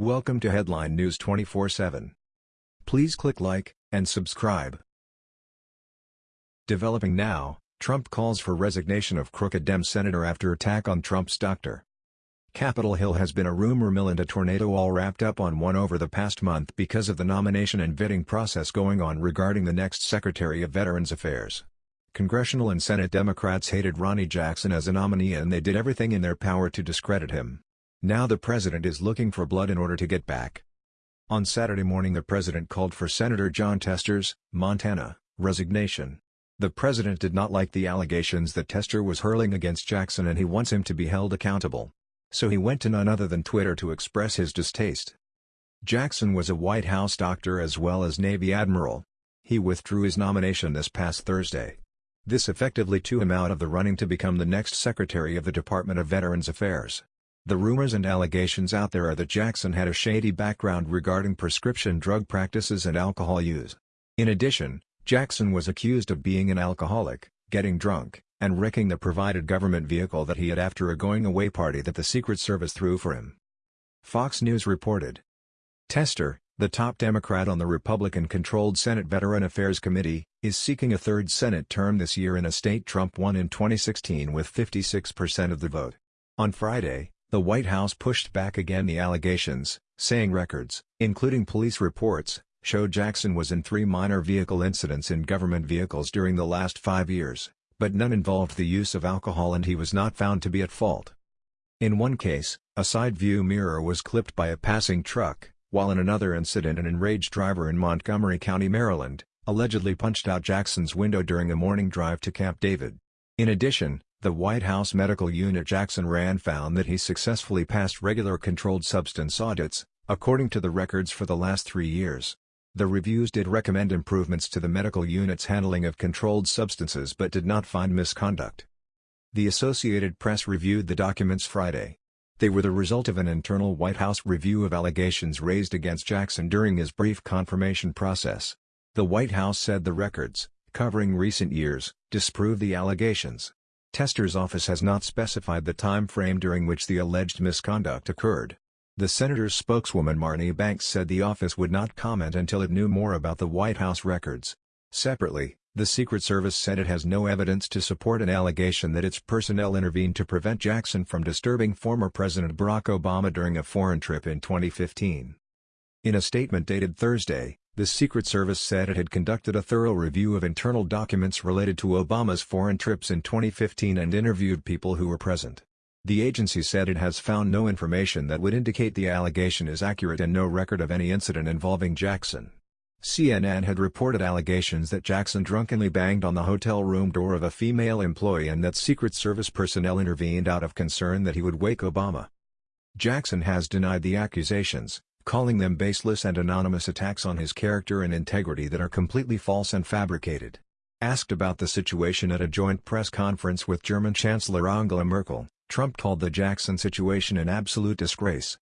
Welcome to Headline News 24/7. Please click like and subscribe. Developing now, Trump calls for resignation of crooked Dem senator after attack on Trump's doctor. Capitol Hill has been a rumor mill and a tornado all wrapped up on one over the past month because of the nomination and vetting process going on regarding the next Secretary of Veterans Affairs. Congressional and Senate Democrats hated Ronny Jackson as a nominee and they did everything in their power to discredit him. Now the president is looking for blood in order to get back. On Saturday morning the president called for Senator Jon Tester's, Montana, resignation. The president did not like the allegations that Tester was hurling against Jackson and he wants him to be held accountable. So he went to none other than Twitter to express his distaste. Jackson was a White House doctor as well as Navy admiral. He withdrew his nomination this past Thursday. This effectively threw him out of the running to become the next Secretary of the Department of Veterans Affairs. The rumors and allegations out there are that Jackson had a shady background regarding prescription drug practices and alcohol use. In addition, Jackson was accused of being an alcoholic, getting drunk, and wrecking the provided government vehicle that he had after a going-away party that the Secret Service threw for him. Fox News reported. Tester, the top Democrat on the Republican-controlled Senate Veteran Affairs Committee, is seeking a third Senate term this year in a state Trump won in 2016 with 56% of the vote. On Friday, the White House pushed back again the allegations, saying records, including police reports, show Jackson was in three minor vehicle incidents in government vehicles during the last five years, but none involved the use of alcohol and he was not found to be at fault. In one case, a side view mirror was clipped by a passing truck, while in another incident an enraged driver in Montgomery County, Maryland, allegedly punched out Jackson's window during a morning drive to Camp David. In addition, the White House Medical Unit Jackson ran found that he successfully passed regular controlled substance audits, according to the records for the last three years. The reviews did recommend improvements to the medical unit's handling of controlled substances but did not find misconduct. The Associated Press reviewed the documents Friday. They were the result of an internal White House review of allegations raised against Jackson during his brief confirmation process. The White House said the records, covering recent years, disprove the allegations. Tester's office has not specified the time frame during which the alleged misconduct occurred. The senator's spokeswoman Marnie Banks said the office would not comment until it knew more about the White House records. Separately, the Secret Service said it has no evidence to support an allegation that its personnel intervened to prevent Jackson from disturbing former President Barack Obama during a foreign trip in 2015. In a statement dated Thursday, the Secret Service said it had conducted a thorough review of internal documents related to Obama's foreign trips in 2015 and interviewed people who were present. The agency said it has found no information that would indicate the allegation is accurate and no record of any incident involving Jackson. CNN had reported allegations that Jackson drunkenly banged on the hotel room door of a female employee and that Secret Service personnel intervened out of concern that he would wake Obama. Jackson has denied the accusations, calling them baseless and anonymous attacks on his character and integrity that are completely false and fabricated. Asked about the situation at a joint press conference with German Chancellor Angela Merkel, Trump called the Jackson situation an absolute disgrace.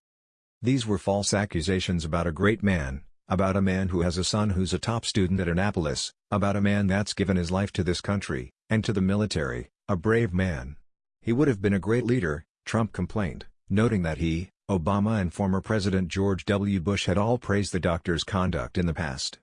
These were false accusations about a great man, about a man who has a son who's a top student at Annapolis, about a man that's given his life to this country, and to the military, a brave man. He would have been a great leader, Trump complained, noting that he, Obama and former President George W. Bush had all praised the doctor's conduct in the past.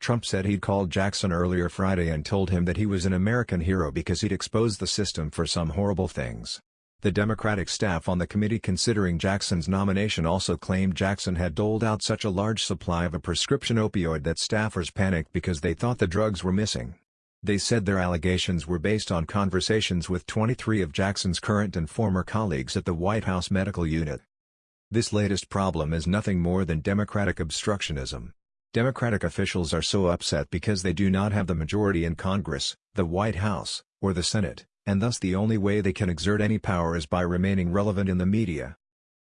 Trump said he'd called Jackson earlier Friday and told him that he was an American hero because he'd exposed the system for some horrible things. The Democratic staff on the committee considering Jackson's nomination also claimed Jackson had doled out such a large supply of a prescription opioid that staffers panicked because they thought the drugs were missing. They said their allegations were based on conversations with 23 of Jackson's current and former colleagues at the White House Medical Unit. This latest problem is nothing more than Democratic obstructionism. Democratic officials are so upset because they do not have the majority in Congress, the White House, or the Senate, and thus the only way they can exert any power is by remaining relevant in the media.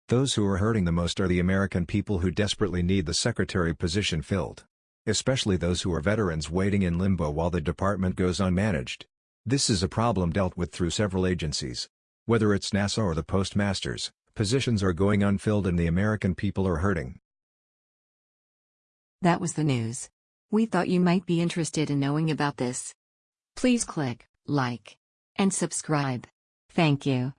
Those who are hurting the most are the American people who desperately need the secretary position filled. Especially those who are veterans waiting in limbo while the department goes unmanaged. This is a problem dealt with through several agencies. Whether it's NASA or the postmasters, Positions are going unfilled and the American people are hurting. That was the news. We thought you might be interested in knowing about this. Please click like and subscribe. Thank you.